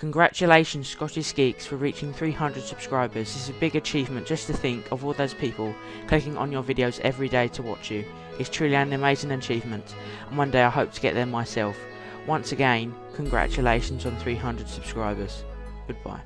Congratulations Scottish Geeks for reaching 300 subscribers. This is a big achievement just to think of all those people clicking on your videos every day to watch you. It's truly an amazing achievement and one day I hope to get there myself. Once again, congratulations on 300 subscribers. Goodbye.